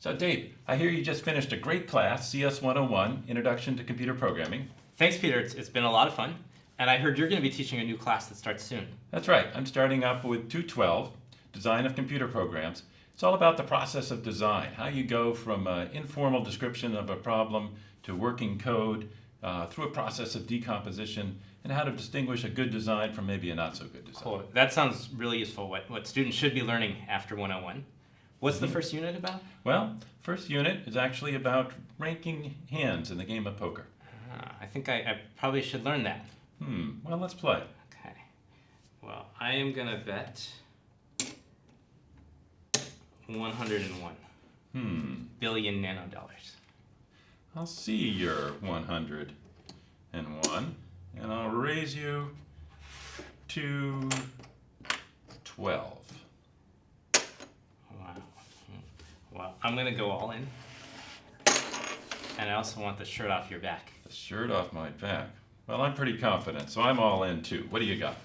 So Dave, I hear you just finished a great class, CS 101, Introduction to Computer Programming. Thanks, Peter. It's, it's been a lot of fun. And I heard you're going to be teaching a new class that starts soon. That's right, I'm starting up with 212, Design of Computer Programs. It's all about the process of design, how you go from an informal description of a problem to working code uh, through a process of decomposition and how to distinguish a good design from maybe a not so good design. Cool. That sounds really useful, what, what students should be learning after 101. What's Mm-hmm. the first unit about? Well, first unit is actually about ranking hands in the game of poker. Ah, I think I, I probably should learn that. Hmm, well, let's play. Okay. Well, I am going to bet 101 Hmm, billion nanodollars. I'll see your 101, and I'll raise you to 12. Wow. Hmm. Well, I'm going to go all in. And I also want the shirt off your back. The shirt off my back. Well, I'm pretty confident, so I'm all in too. What do you got?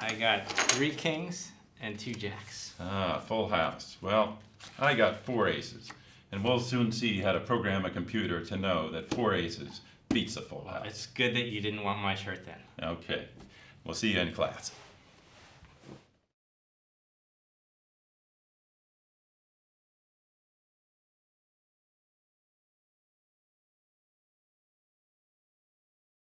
I got three kings and two jacks. Ah, full house. Well, I got four aces, and we'll soon see how to program a computer to know that four aces beats a full house. It's good that you didn't want my shirt then. Okay, we'll see you in class.